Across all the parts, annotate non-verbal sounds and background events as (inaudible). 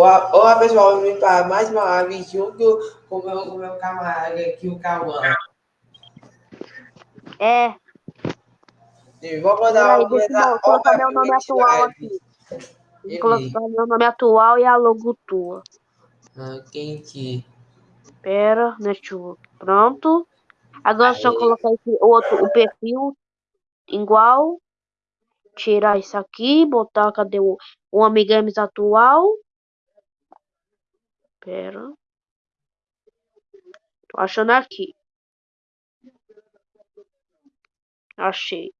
Olá, pessoal, vim para mais uma live junto com o meu, com meu camarada aqui, o Cauã. É. Sim, vou mandar Peraí, deixa eu colocar meu nome atual aqui. Vou colocar meu nome atual e a logo tua. Ah, quente. Pera, deixa eu... Pronto. Agora só colocar esse outro, o perfil igual. Tirar isso aqui, botar, cadê o, o Amigames atual? Pera. Tô achando aqui. Achei.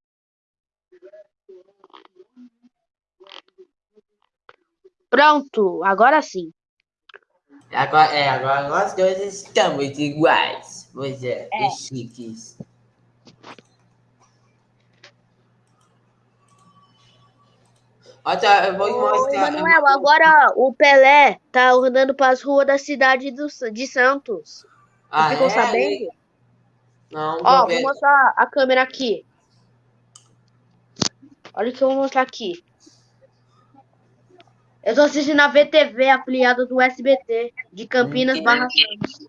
Pronto, agora sim. Agora, é, agora nós dois estamos iguais. Pois é, É. chiques. Eu vou Ô. Emanuel, agora o Pelé tá andando pras ruas da cidade do, de Santos. Ah, ficou é? sabendo? Não, Ó, vou mostrar a câmera aqui. Olha o que eu vou mostrar aqui. Eu tô assistindo a VTV, afiliada do SBT, de Campinas Hum, barra Santos.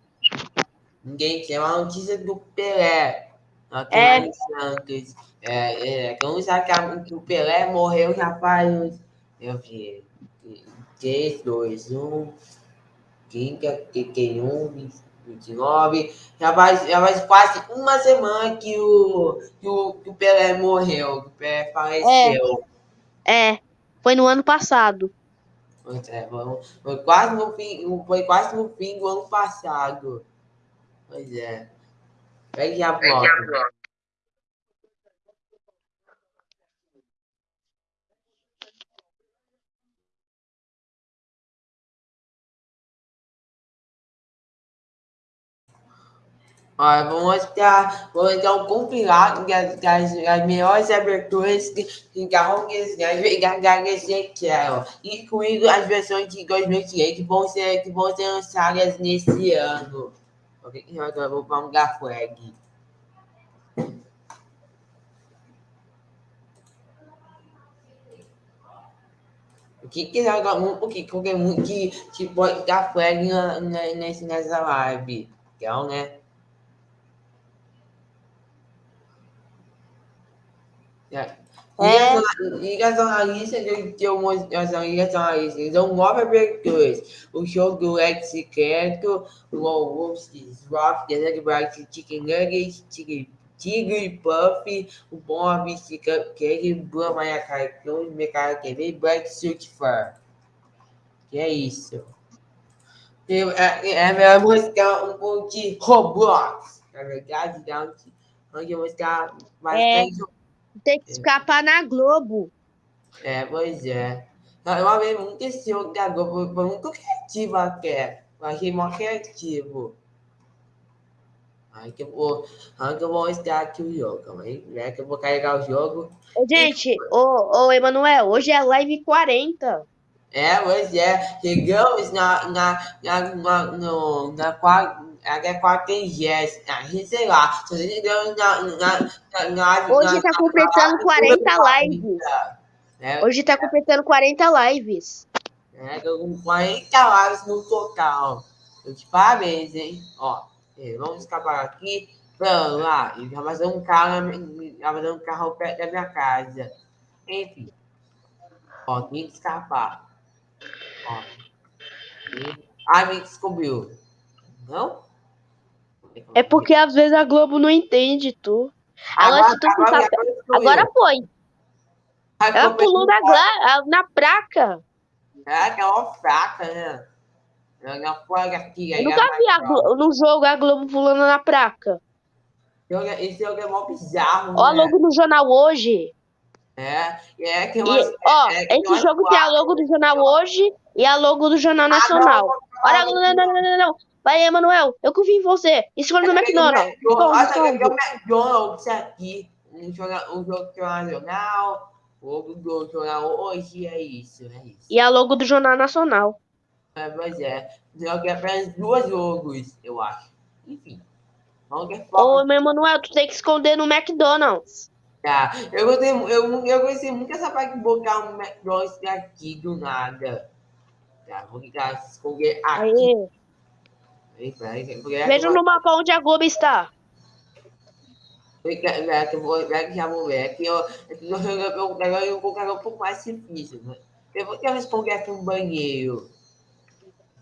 Ninguém quer uma notícia do Pelé. Aqui É. Santos. É, é, como sabe que, a- que o Pelé morreu já faz. Eu vi. 3, 2, 1. Quinta, que tem 1, 29. Já faz, já faz quase uma semana que o, que o, que o Pelé morreu. Que o Pelé faleceu. É, foi no ano passado. Pois é, foi, quase no fim, foi quase no fim do ano passado. Pois é. Pega já volta. Olha, vou mostrar, vou mostrar um compilado das, das, das melhores aberturas que, que Garrones Gagas quero, incluindo as versões de 2023 que vão ser, que vão ser lançadas nesse ano. Ok, agora eu vou para um flag. O que que joga um, o que qualquer um que, que pode dar flag nessa live? Então, né? É. Ligação à lista de que eu mostração ligação à lista. São nove aberturas. O show do Lex Secreto, o Wolves Rock, The Nugget Bright Chicken Nuggets, Tigre, Tigre Puff, o Bob Cupcake, Boa Maia Cartões, Mercado TV, Black Surfer. Que é isso? Eu, é, é melhor mostrar um pouco de Roblox. Na verdade, dá um- onde eu mostrar bastante Tem que escapar na Globo. É, pois é. Eu amei muito esse jogo da Globo, foi muito criativo até. Eu achei mó criativo. Aí que eu vou, aí que eu vou mostrar aqui o jogo, aí, né? Que eu vou carregar o jogo. Gente, ô, ô, Emanuel, hoje é live 40. É, pois é, chegamos na, na, na, na, no, na quarta, até quartagésima, ah, sei lá, na, na, na, Hoje tá completando 40 lives. né? Hoje tá completando 40 lives. É, tô com 40 lives no total. Eu te parabéns, hein? Ó, é, vamos escapar aqui. Vamos lá. E vai fazer um carro, vai fazer um carro perto da minha casa. Enfim. Ó, tem que escapar. Ó. E... Ah, me descobriu. Não? É porque às vezes a Globo não entende tu. Agora, se tu agora, agora descobriu. Agora foi. Ela ficou pulou na, gla- na placa. É, que é uma fraca, né? Ela foi aqui. Eu nunca vi a vai- Glo- no jogo a Globo pulando na placa. Esse jogo é- é mó bizarro, Ó a né? logo no jornal hoje. É, é que E, umas- ó, é que esse jogo tem a logo do jornal hoje e a logo do Jornal Ah, Nacional. Olha, não, não, não, não, não, não. Vai, Emanuel, eu confio em você. Escolha no McDonald's. Olha, escolha. o McDonald's aqui. Um jogo, um jogo do Nacional, o jogo do Jornal hoje, é isso, é isso. E a logo do Jornal Nacional. É, pois é, jogo é apenas dois jogos, eu acho. Enfim, vamos ver Ô, meu Emanuel, tu tem que esconder no McDonald's. Tá, eu gostei, eu, eu gostei muito dessa parte de botar um McDonald's aqui do nada. tá. Vou ficar esconder aqui. Aí. Veja no mapa onde a Globo está. Que que já vou ver. Aqui, eu, agora vou colocar um pouco mais difícil, né? Eu vou quero esconder aqui um banheiro.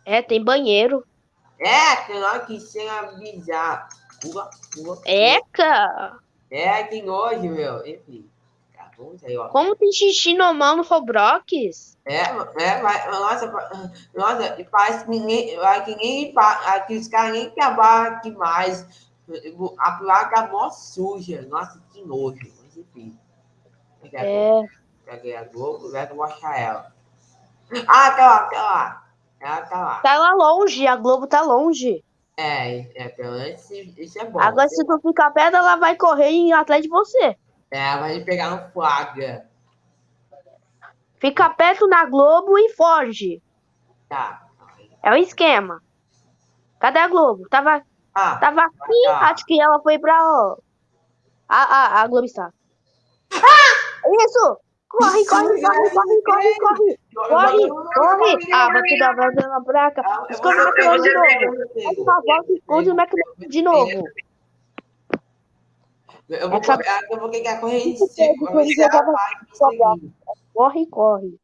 É, tem banheiro. É, claro que sem avisar. Pula, pula. Eca! É, que nojo, meu. Enfim. Aí, ó. Como tem xixi normal no Roblox? É, é, mas, nossa, nossa, e parece que ninguém, vai que aqui os caras nem trabalham aqui mais. A placa é mó suja. Nossa, que nojo. Mas enfim. É. Peguei a Globo, vai achar ela. Ah, tá lá, tá lá. Ela tá lá. Tá lá longe, a Globo tá longe. É, é, pelo menos isso é bom. Agora, se tu ficar perto, ela vai correr em atrás de você. É, vai pegar no flagra. Fica perto na Globo e foge. Tá. É o esquema. Cadê a Globo? Tava, Ah, tava aqui, tá. acho que ela foi pra. ó, A, a, a Globo está. Isso! Corre, Isso, corre, corre, corre, corre, corre! Corre, corre! Ah, você dá volta na placa. Esconde o McDonald's de novo. Faz uma volta e esconde o McDonald's de novo. Eu vou, Essa- é, eu vou a corrente seguir. Corre, corre.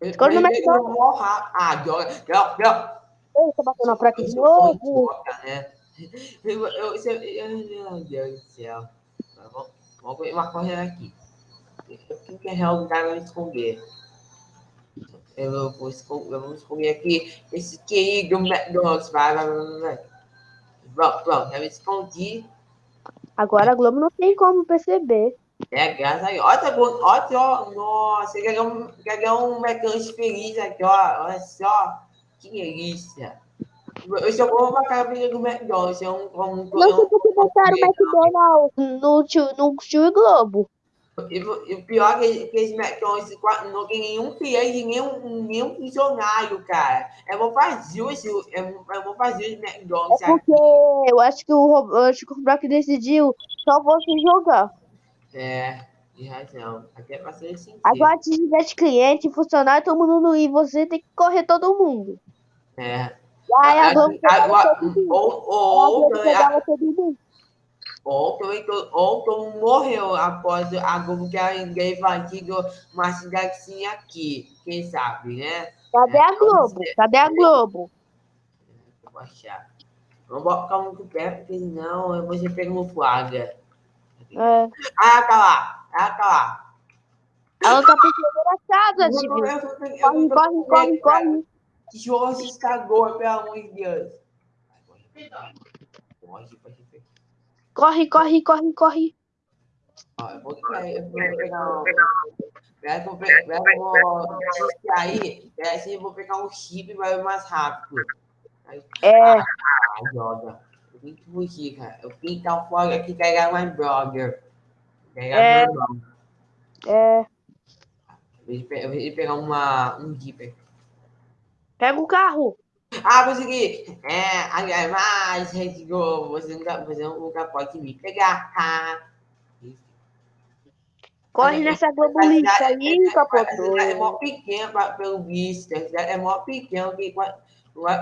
Eu- Esconde no mas eu McDonald's. vou. Ah, joga, joga, joga. Ei, tá batendo na placa de Eu novo. né? Eu, eu, eu, eu, meu Deus do céu. Tá? Vamos ver uma corrente aqui. Quem quer realmente vai me esconder? Eu vou esconder, eu vou esconder aqui esse querido McDonald's. Vai, vai, vai, vai. Pronto, pronto, eu me escondi. Agora a Globo não tem como perceber. É, graças a Deus. Olha, tá bom, olha só, nossa, ganhou ganhou um McDonald's feliz aqui, ó. Olha só, que delícia. Eu só vou pra cabine do McDonald's. É um, um, Não sei um, por que botaram o McDonald's no tio, no tio Globo. E, e o pior é que, qua- não tem nenhum cliente, nenhum, nenhum funcionário, cara. É bom fazer é, bom- é bom fazer esse McDonald's É porque eu acho que o, eu acho que o Brock decidiu só você jogar. É, de razão. Até pra ser sincero. Agora de cliente, funcionário, todo mundo ir, você tem que correr todo mundo. É. Aí a mundo. ou, a ou, pegava todo mundo. Ou também to- ou todo mundo morreu após a Globo que a invadido uma cidadezinha aqui. Quem sabe, né? Cadê a Globo? Cadê a Globo? Vou achar. Vamos botar muito perto, porque senão eu vou ser pego no flagra. É. Ah, tá lá. Ah, tá lá. Ela tá percebendo a casa, tipo. Corre, corre, corre, corre. Que jogo se estragou, pelo amor de Deus. Corre, corre, corre. Corre, corre, eu vou, eu vou pegar eu vou pe- pera que eu vou distrair. Pera assim, eu vou pegar um chip e vai mais rápido. Aí, É, ah, joga. Eu tenho que fugir, cara. Eu que estar fora aqui e carregar mais brother. Pegar É. meu irmão. é. Eu vou pe- eu vou pegar uma, um jeep. Pega o carro. Ah, consegui! É, aliás, mais, Rede Globo, você nunca, você nunca pode me pegar. Ah. Corre nessa Globo A lixo cidade- aí, a é capotou. mó pequena pra- pelo visto. A é mó pequena que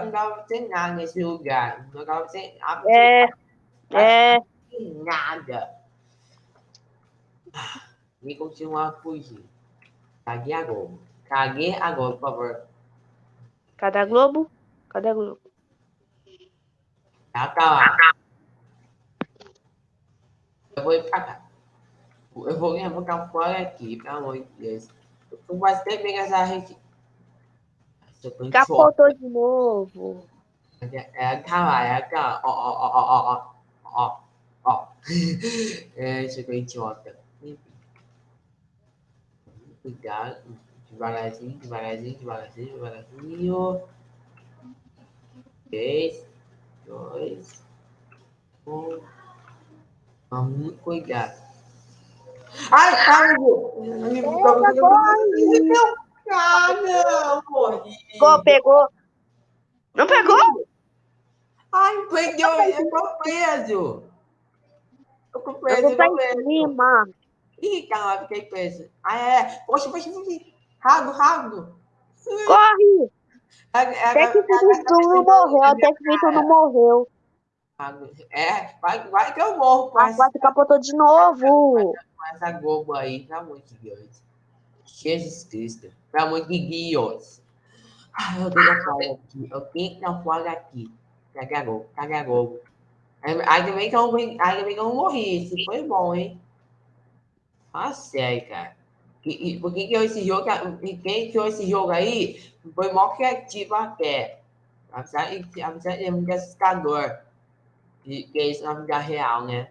não dá pra ter nada nesse lugar. Não dá pra ter É, é. absolutamente nada. E continuar a fugir. Caguei agora. Caguei agora, por favor. Cadê a Globo? Cadê a Globo? Ela tá lá. Eu vou ir pra cá. Eu vou, vou ficar fora aqui, pelo amor de Deus. Eu tô quase pegar essa rede. Choque. Capotou de novo. É lá, é lá. Ó, ó, ó, ó, ó, ó, ó. (laughs) É, chegou idiota. Cuidado. Devagarzinho, devagarzinho, devagarzinho, devagarzinho. Três, dois, um. Vamos muito cuidado. Ai, ai, meu Deus. Meu cara, não, morri. Pegou, pegou. Não pegou? Ai, perdeu, eu tô preso. Eu tô preso, Eu tô preso. Ih, caramba, fiquei preso. Ah, é. Poxa, poxa, poxa. Rápido, rápido. Corre! Até que tu não morreu, até que tu não morreu. é, vai, vai que eu morro com A quarta capotou de novo. com essa Globo aí, pelo amor de Deus. Jesus Cristo, pelo amor de Deus. Ah, eu tenho que falar aqui, eu tenho que fora aqui. Cagou, cagou. Ainda bem que eu, ainda bem que eu não morri, isso foi bom, hein? Ah, sério, cara. E, e, por que esse jogo, quem criou esse jogo aí, foi mó criativo até. Apesar de, é muito assustador. Que, que é isso na vida real, né?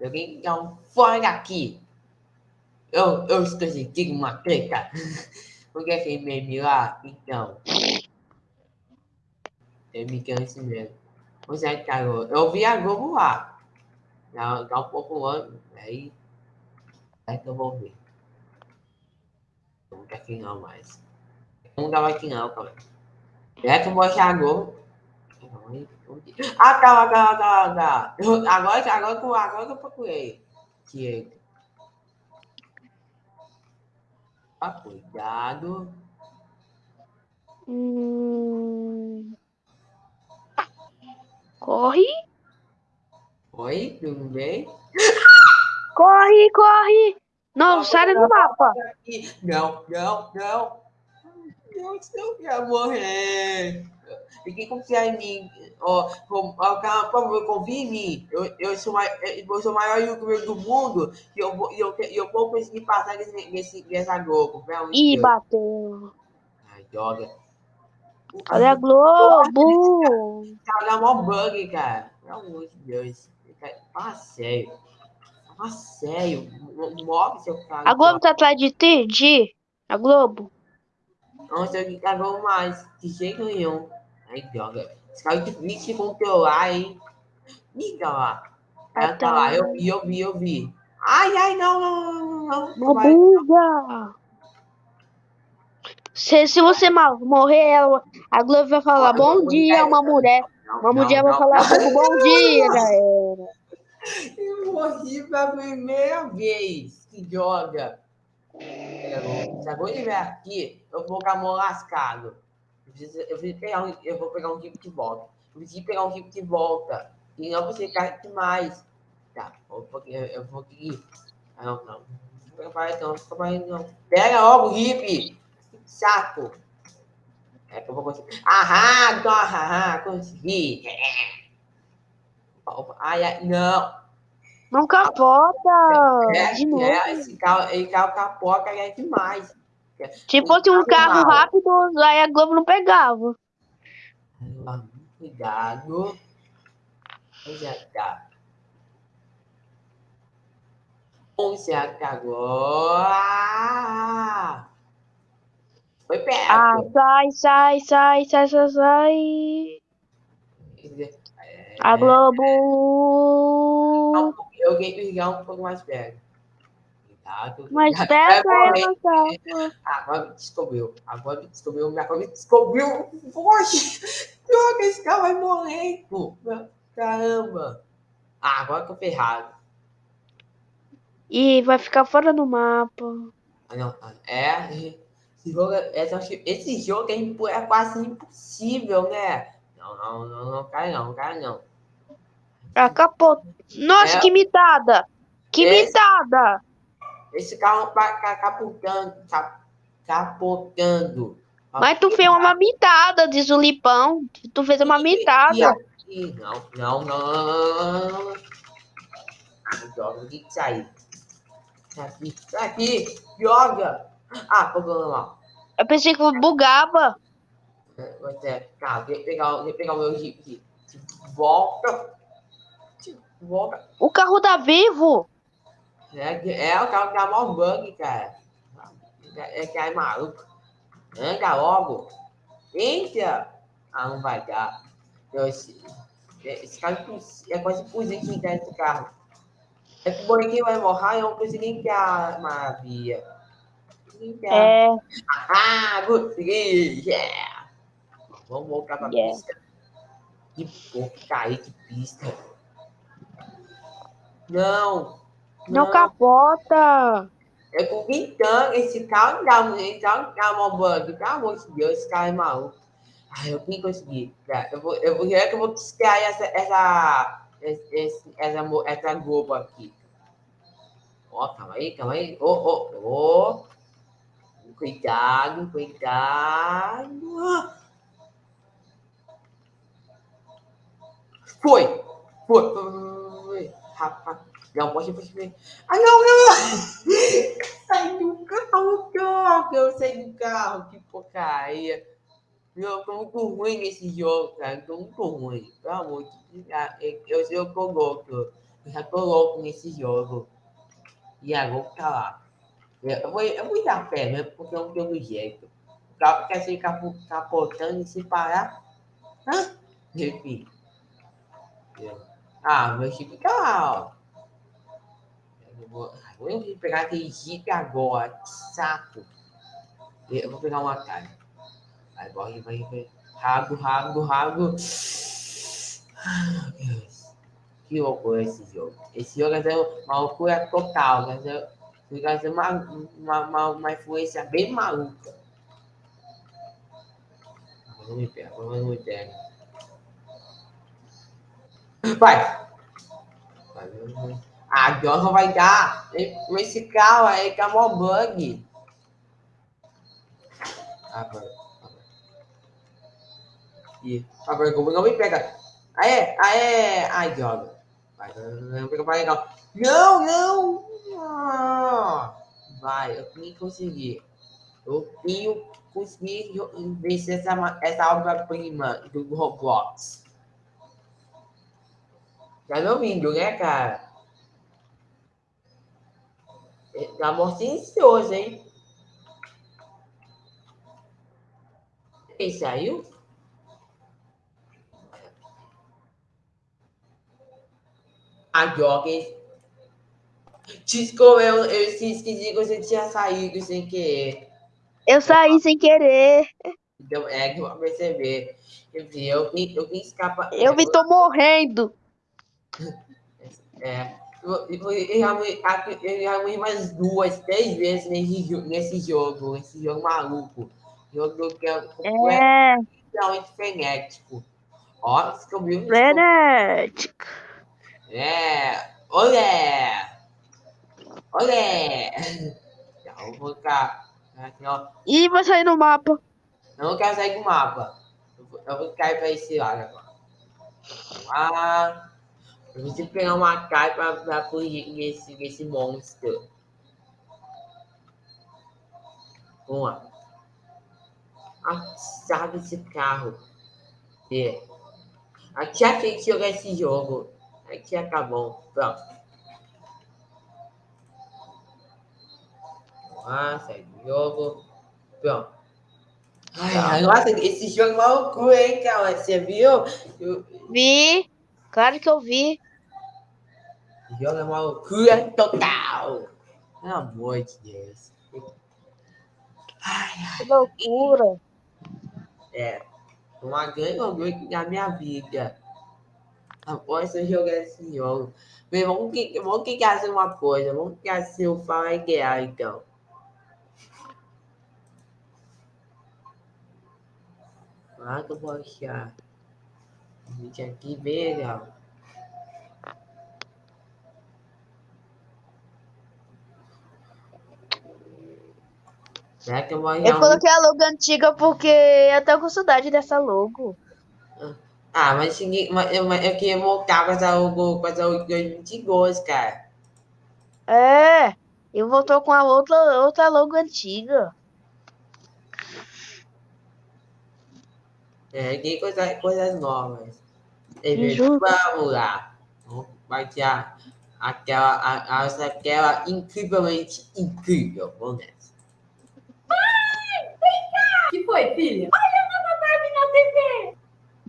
Eu tenho que um fora daqui. Eu, eu estou sentindo uma treta. (laughs) Porque esse meme lá, então. Eu me canso mesmo. Pois é, cara, eu vi a Globo lá. Dá, dá um pouco ano, aí. Aí que eu vou ver. Não tá aqui não mais. Não tava aqui não, cara. É que eu vou achar a Globo. Ah, tá, tá, tá, tá. Agora, agora, agora, agora que eu procurei. Que Ah, cuidado. Hum... Corre. Oi, tudo bem? Corre, corre. Não, sai do mapa. Não, não, não. Deus, eu quero morrer. Ninguém confia em mim. Ó, oh, por favor, confia em mim. Eu, eu, sou, eu sou o maior youtuber do mundo e eu, vou, eu, eu vou conseguir passar nesse, nesse, nessa Globo. Ih, bateu. Ai, droga. Olha a Globo. Tá dando mó bug, cara. Pelo amor de Deus. Fala sério. Fala sério. Move seu cara. A Globo tá atrás de ti, de A Globo. Não sei o que cagou mais. De jeito nenhum. Ai, droga. Esse cara é difícil de controlar, hein? Liga lá. Ela tá lá. Eu vi, eu vi, eu vi. Ai, ai, não, não, não, não. Não. Se, se você morrer, ela, a Globo vai falar bom dia, uma mulher. Uma mulher vai falar bom dia, galera. (laughs) Eu morri pela primeira vez que joga. Se ele vier aqui, eu vou mão lascado. Eu eu, preciso pegar um, eu vou pegar um tipo de volta. Eu preciso pegar um tipo de volta. E não você cai demais. Tá, eu vou, eu vou aqui. Ah, não, não. Não, não. Pega logo o hip. Saco. É que eu vou conseguir. Aham, aham, consegui. Ai, ai, não. Não capota. É, de novo. É, esse carro, esse carro capota é demais. Se fosse um carro rápido, aí a Globo não pegava. Cuidado. Já tá. Já tá agora. Foi perto. Ah, sai, sai, sai, sai, sai, sai. É... A Globo. Eu ganhei ligar um pouco mais perto. Cuidado. Mais perto é não. Agora me descobriu. Agora me descobriu. Agora me descobriu. Poxa, droga, esse cara vai morrer. Pô. Caramba. Ah, agora eu tô ferrado. E vai ficar fora do mapa. Ah, não. É. Esse jogo, esse jogo é, é quase impossível, né? Não, não, não, não cai não, cai não. Acabou. Nossa, é, que mitada! Que esse, mitada! Esse carro tá capotando, capotando. Mas tu fez uma mitada, diz o Lipão. Tu fez uma mitada. Não, não, não. Joga, tem que sair. Tá aqui, tá aqui, joga. Ah, problema lá. Eu pensei que bugava. Você, tá, vem pegar, vem pegar o meu jeep. Volta. Volta. O carro tá vivo. É, é o carro que dá mó bug, cara. É, é que é maluco. Anda logo. Entra. Ah, não vai dar. Esse, esse carro é quase impossível entrar nesse carro. É que o bonequinho vai morrer e eu não consigo entrar, maravilha. É. (laughs) Ah, consegui! Yeah! Vamos voltar pra yeah. pista. Que porcaria de pista. Não! Não, não capota! Eu tô gritando, esse cara não esse cara não tá roubando, pelo amor de Deus, esse cara é maluco. Ai, eu nem consegui. Tá, eu vou, eu vou, é que eu vou extrair essa, essa, esse, essa, essa Globo aqui. Ó, calma aí, calma aí. Ô, ô, ô. Cuidado, cuidado. Foi, foi, foi. Rapaz, não, pode ver. Ai, não, não. Sai do carro, carro. Eu saí do carro, que porcaria. Eu tô muito ruim nesse jogo, cara. Tô muito ruim. Pelo amor de Deus. Eu, eu, eu tô louco. Eu já tô louco nesse jogo. E agora tá lá. Eu vou, eu vou dar pé mesmo, porque eu não tenho jeito. O carro quer se capotando e se parar. Hã? Enfim. Ah, meu chip ó. Eu vou, vou pegar aquele jeep agora. Que saco. Eu vou pegar uma cara. Vai, vai, vai. Rago, rago, rago. Ah, meu Deus. Que loucura esse jogo. Esse jogo é uma loucura total. Ser uma, uma, uma, uma influência bem maluca. Não me pega, não me pega. Vai. A Johnson vai dar. Esse carro aí que é mó bug. Agora. E agora como não me pega. Aê, aê, ai, Johnson. Vai, não pega legal. Não, não. Vai, eu nem consegui. Eu tenho conseguir vencer essa, essa obra-prima do Roblox. Tá me ouvindo, né, cara? Tá mó silencioso, hein? Ele saiu? A Jogging. Desculpa, eu, eu esqueci que você tinha saído sem querer. Eu saí sem querer. Então, é que eu vou perceber. Eu vim, eu. Eu me tô morrendo. É. Eu, eu, eu, já, eu já morri mais duas, três vezes nesse, nesse jogo, nesse jogo maluco. Jogo que é completamente é. frenético. Ó, descobriu. Frenético. É. Olé! Olé! Então, vou ficar. Aqui, ó. Ih, vai sair no mapa. Eu não quero sair do mapa. Eu vou cair para esse lado agora. Vamos lá. Eu preciso pegar uma carta para fugir desse, desse monstro. Vamos lá. A desse carro. É. Aqui a gente jogar esse jogo. Aqui acabou. Pronto. Vamos lá, sai do jogo. Pronto. Ai, tá. nossa, esse jogo é uma loucura, hein, cara? Você viu? Eu... Vi. Claro que eu vi. É uma loucura total. Pelo amor de Deus. Ai, ai. Que loucura. É. Uma grande loucura da minha vida. Após eu jogar esse jogo. Bem, vamos, vamos clicar assim uma coisa. Vamos clicar assim o Fala Guerra, então. Ah, que eu vou achar. Gente, aqui bem legal. Será que eu vou Eu coloquei a logo antiga porque eu tô com saudade dessa logo. Ah, mas, mas eu, eu queria voltar com essa logo, com essa logo 2022, cara. É, eu voltou com a outra, outra logo antiga. É, que coisa, coisas novas. Vamos lá. Vai ter aquela, a, a, aquela incrivelmente incrível. Vamos nessa. Ai, vem cá! que foi, filha? Olha a Nova Barbie na TV!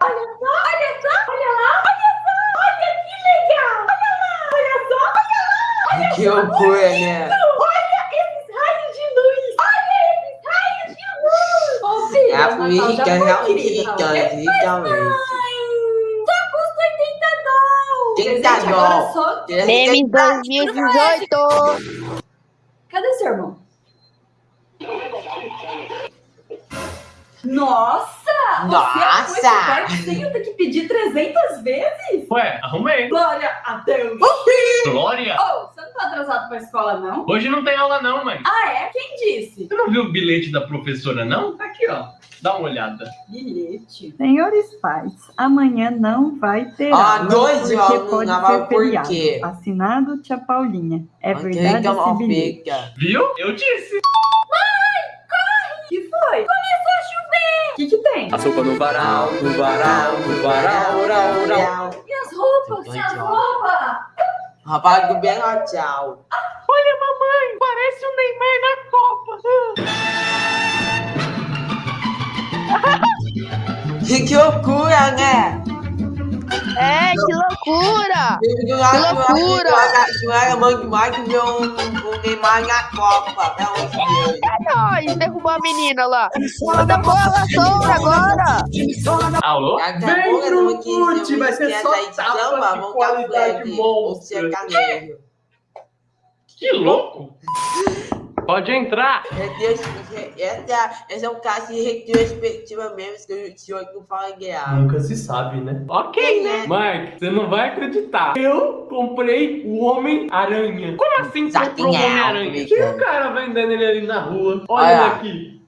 Olha só, olha só, olha lá, olha só, olha que legal! Olha lá, olha só, olha lá! Olha que loucura, né? Olha esses raios de luz! Olha esses raios de luz! Ô, filha, é a realmente. Só custa 80 dólares! 30 dólares! Meme 2018! Cadê seu irmão? Nossa! Você Nossa! sem eu ter que pedir 300 vezes? Ué, arrumei. Glória a Deus! Glória. Oh, você não tá atrasado pra escola, não? Hoje não tem aula não, mãe. Ah, é? Quem disse? Você não viu o bilhete da professora, não? Tá aqui, ó. Dá uma olhada. Bilhete. Senhores pais, amanhã não vai ter Ah, aula, dois porque pode ser por feriado. quê? Assinado Tia Paulinha. É Ok, verdade então esse bilhete. fica. Viu? Eu disse. O que foi? Começou que que tem? A sopa no varal, no varal, no varal, oral, oral. Minhas roupas, Então, minhas roupas! Rapaz, do bem, ó, tchau. Olha, mamãe, parece o Neymar na Copa. (laughs) Que loucura, né? É, que loucura! Que loucura! Que era mãe demais que viu um, um Neymar na Copa. Pelo amor de Deus. É nóis, derrubou a menina lá. Manda bola, sombra agora! Alô? Vem se eu vai ser só tapa de vamos dar qualidade sertanejo. Que louco. Pode entrar. Esse é um caso de retrospectiva mesmo, que o senhor não fala guiar. Nunca se sabe, né? Ok, né? Mike, você não vai acreditar. Eu comprei o Homem-Aranha. Como assim Já comprou o tinha, Homem-Aranha? Tinha um cara vendendo ele ali na rua. Olha Olha. ele aqui.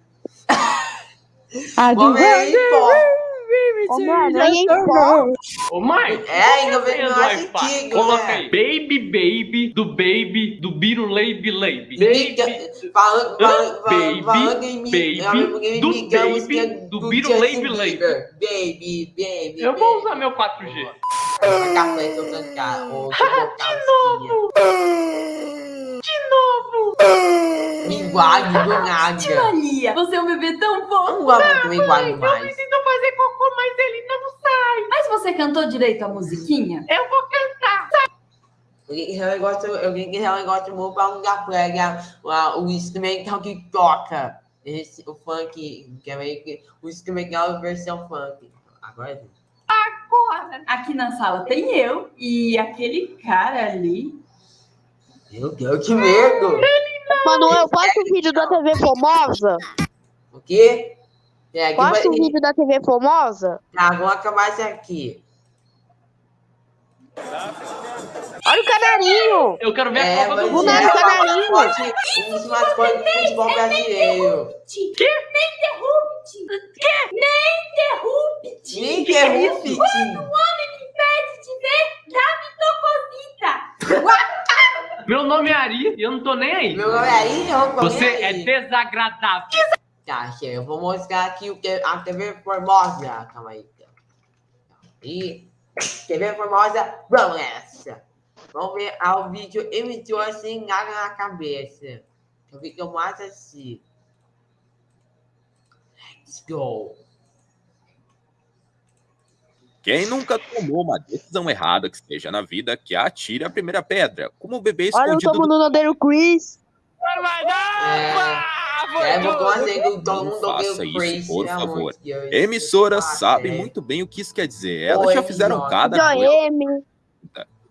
(laughs) Vamos Ô, Mike. É, ainda vem Vendo mais Wi-Fi. antigo, Coloca aí. Baby, baby, do baby, do Biro Baby Baby. Miga- Baby. Baby, baby, do é baby, música do do Beatle Justin Baby Baby. Bieber. Baby, baby. Eu vou usar meu 4G. Pra café, se eu cantar. Ou se eu colocar novo. Linguagem do (laughs) nada. Tia Lia, você é um bebê tão gosto de linguagem mais. preciso fazer cocô, mas ele não sai. Mas você cantou direito a musiquinha? Eu vou cantar. Gosta, alguém que realmente gosta muito pra um lugar pega o instrumental que toca. Esse, o funk, que é meio que o instrumental versão funk. Agora sim. Aqui na sala tem eu e aquele cara ali. Meu Deus, que medo! Manuel, passa o vídeo da TV Formosa. O quê? É, aqui vai... O vídeo da TV Formosa. Tá, vamos acabar isso aqui. Olha o canarinho. Eu quero ver a É, Copa mas do Do Mundo. nada, é uma canarinho. um dos mascotes do futebol brasileiro. Que? Nem interrupte! Que? Nem interrupte! Nem que é interrompe, isso? tio. Impede de ver, dá mitocosita! (laughs) Meu nome é Ari e eu não tô nem aí. Meu nome é aí, eu tô Você nem é aí. desagradável. Tá, chega. Eu vou mostrar aqui o que a TV Formosa. Calma aí. E TV Formosa, vamos nessa. Vamos ver ao vídeo emitiu assim nada na cabeça. O vídeo mais assim. Let's go. Quem nunca tomou uma decisão errada que esteja na vida, que atire a primeira pedra, como o bebê Olha, eu escondido tomo do... no Nodeiro Chris. É, é do faça isso, Chris, por favor. de Deus. Emissoras Ah, sabem é. muito bem o que isso quer dizer. Elas Oi, já fizeram cada coisa.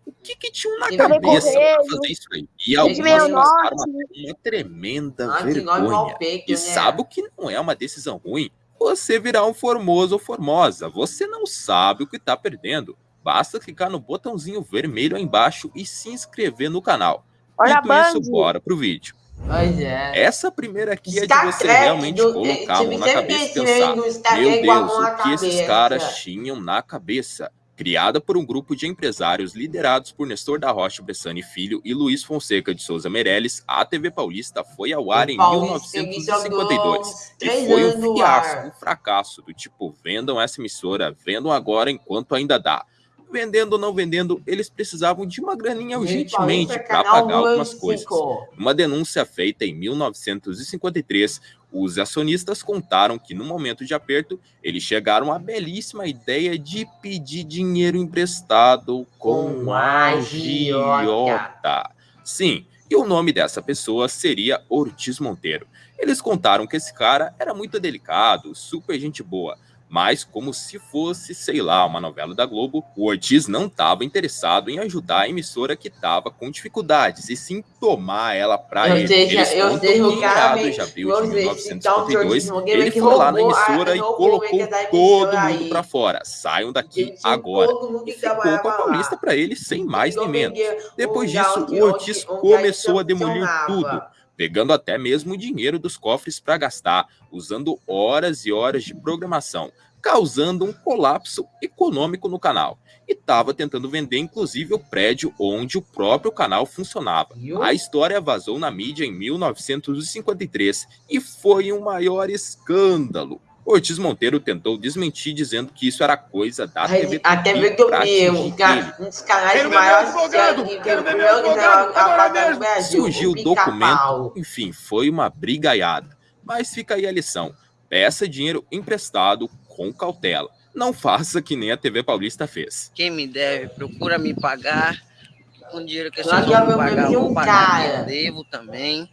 O que, que tinham na cabeça pra fazer isso aí? E algumas passaram Norte. uma tremenda nós vergonha. E né? sabe o que não é uma decisão ruim? Você virar um formoso ou formosa. Você não sabe o que está perdendo. Basta clicar no botãozinho vermelho aí embaixo e se inscrever no canal. Olha a Dito isso, Band. bora pro vídeo. Pois é. Essa primeira aqui é de você Trek realmente do- colocar a mão na cabeça e pensar. Meu Deus, o que esses cabeça. caras tinham na cabeça? Criada por um grupo de empresários liderados por Nestor da Rocha Bressani Filho e Luiz Fonseca de Souza Meirelles, a TV Paulista foi ao ar em Paulista, que 1952 jogou e foi um fiasco, um fracasso do tipo, vendam essa emissora, vendam agora enquanto ainda dá. Vendendo ou não vendendo, eles precisavam de uma graninha urgentemente Paulista, para pagar algumas coisas. 95. Uma denúncia feita em 1953, os acionistas contaram que no momento de aperto, eles chegaram à belíssima ideia de pedir dinheiro emprestado com Com agiota. Sim, e o nome dessa pessoa seria Ortiz Monteiro. Eles contaram que esse cara era muito delicado, super gente boa, Mas como se fosse, sei lá, uma novela da Globo, o Ortiz não estava interessado em ajudar a emissora que estava com dificuldades, e sim tomar ela para ele. seja, Eles eu contam seja, o cara meados me- de abril ou de seja, 1952, então, ele foi lá na emissora e roubou colocou da todo mundo para fora. Saiam daqui agora. todo mundo E ficou com a. Paulista para ele sem mais nem menos. Depois disso, o Ortiz começou a demolir tudo, pegando até mesmo o dinheiro dos cofres para gastar, usando horas e horas de programação, causando um colapso econômico no canal. E estava tentando vender, inclusive, o prédio onde o próprio canal funcionava. A história vazou na mídia em 1953 e foi um maior escândalo. Ortiz Monteiro tentou desmentir dizendo que isso era coisa da Aí, TV a TV Tupi um, ca- ele. um dos canais Quero ver meu maiores advogado, que- que quero ver meu advogado, a agora mesmo. Brasil, Surgiu o documento, enfim, foi uma brigaiada. Mas fica aí a lição: peça dinheiro emprestado com cautela. Não faça que nem a TV Paulista fez. Quem me deve, procura me pagar. Com dinheiro que vocês vão pagar, eu um vou pagar eu devo também.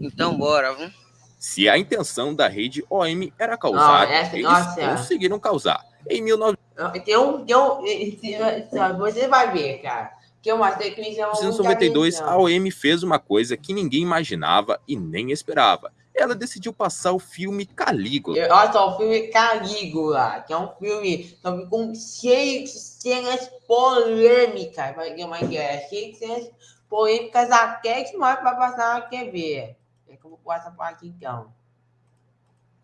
Então bora, viu? Se a intenção da rede OM era causar, Não, essa- eles nossa. conseguiram causar. Em 19 Tem um, tem um, você vai ver, cara. Que chamam muita 1992, a. OM fez uma coisa que ninguém imaginava e nem esperava. Ela decidiu passar o filme Calígula. Olha só, o filme Calígula, que é um filme com, cheio de cenas polêmicas. Uma ideia, cheio de cenas polêmicas até que mais vai passar na TV. É vou pôr essa parte então.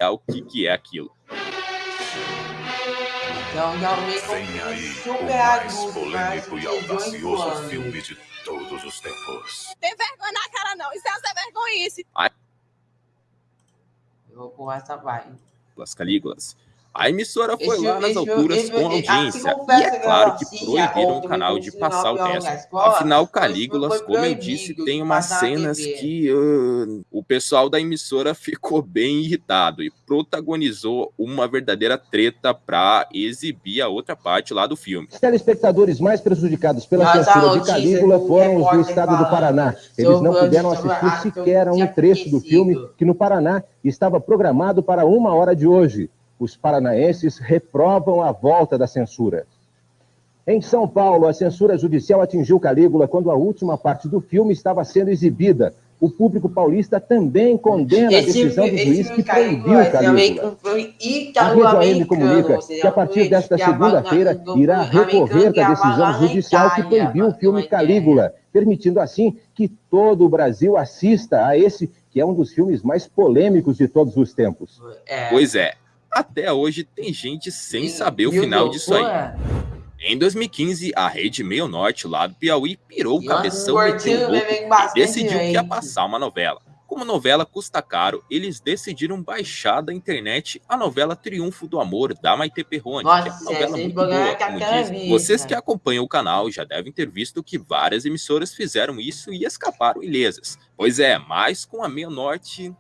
O que, que é aquilo? Então, realmente é Vem aí super o mais adulto, polêmico e de 18 audacioso anos. filme de todos os tempos. Tem vergonha na cara, não. Isso é ser vergonhice. Eu vou pôr essa parte. As Calígulas. A emissora foi lá nas alturas com audiência. assim, E é que claro que proibiram o canal de passar o resto. Afinal, Calígulas, foi como eu disse, tem umas cenas que ah, o pessoal da emissora ficou bem irritado e protagonizou uma verdadeira treta para exibir a outra parte lá do filme. Os telespectadores mais prejudicados pela censura de Calígula foram os do estado do Paraná. Eles não puderam assistir sequer a um trecho do filme que no Paraná estava programado para uma hora de hoje. Os paranaenses reprovam a volta da censura. Em São Paulo, a censura judicial atingiu Calígula quando a última parte do filme estava sendo exibida. O público paulista também condena a Esse decisão do filme- juiz que Calígula proibiu é também Calígula. A Rede comunica que a partir desta segunda-feira irá recorrer da gravado decisão judicial que proibiu o filme. Calígula, permitindo assim que todo o Brasil assista a esse que é um dos filmes mais polêmicos de todos os tempos. É. Pois é, até hoje tem gente sem saber o final disso aí. Em 2015, a Rede Meio Norte, lá do Piauí, pirou o E cabeção e decidiu que ia passar uma novela. Como a novela custa caro, eles decidiram baixar da internet a novela Triunfo do Amor, da Maite Perrone, Nossa, que é uma novela muito boa, é como vista. Vocês que acompanham o canal já devem ter visto que várias emissoras fizeram isso e escaparam ilesas. Pois é, mas com a Meio Norte...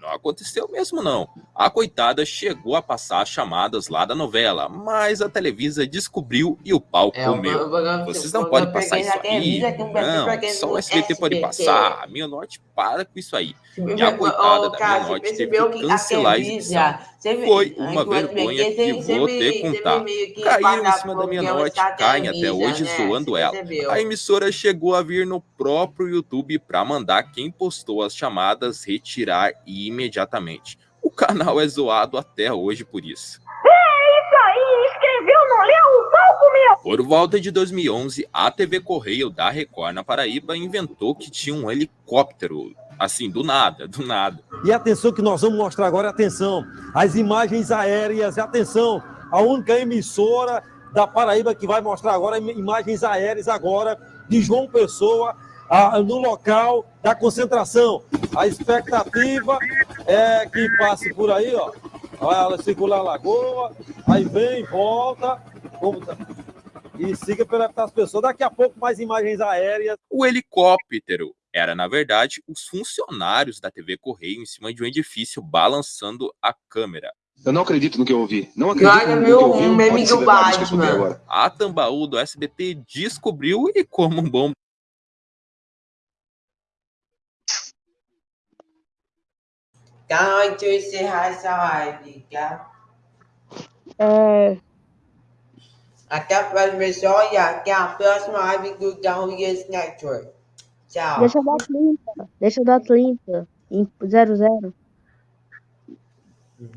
Não aconteceu mesmo, não. A coitada chegou a passar as chamadas lá da novela, mas a Televisa descobriu e o pau É, comeu. Vocês não podem passar isso aí. Não, só o SBT pode passar. A Minha Norte para com isso aí. E a coitada da Minha Norte teve que cancelar a exibição. Foi uma vergonha que vou sempre contar. Caíram em cima da Minha Norte, caem até hoje né? zoando ela. A emissora chegou a vir no próprio YouTube para mandar quem postou as chamadas retirar imediatamente. O canal é zoado até hoje por isso. Isso aí, escreveu, não leu? O pau comeu! Por volta de 2011, a TV Correio da Record na Paraíba inventou que tinha um helicóptero. Assim, do nada, do nada. E atenção que nós vamos mostrar agora, atenção, as imagens aéreas, atenção, a única emissora da Paraíba que vai mostrar agora imagens aéreas agora de João Pessoa ah, no local da concentração. A expectativa é que passe por aí, ó. Ela circula a lagoa, aí vem, volta, como tá? e siga pelas pessoas. Daqui a pouco mais imagens aéreas. O helicóptero era, na verdade, os funcionários da TV Correio em cima de um edifício balançando a câmera. Eu não acredito no que eu ouvi. Não acredito Olha, no que meu, eu ouvi. um meme Pode ser do verdade isso que eu escutei Batman. A Tambaú do SBT descobriu e como um bom Então, deixa eu encerrar essa live, tá? É, Até a próxima, pessoal. E até a próxima live do Downloads Network. Tchau. deixa eu dar 30. Deixa eu dar 30. Em 00.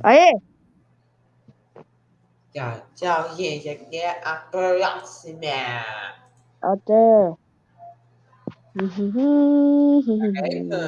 Aê! Tchau, tchau, gente. Até a próxima. Até. É, (laughs)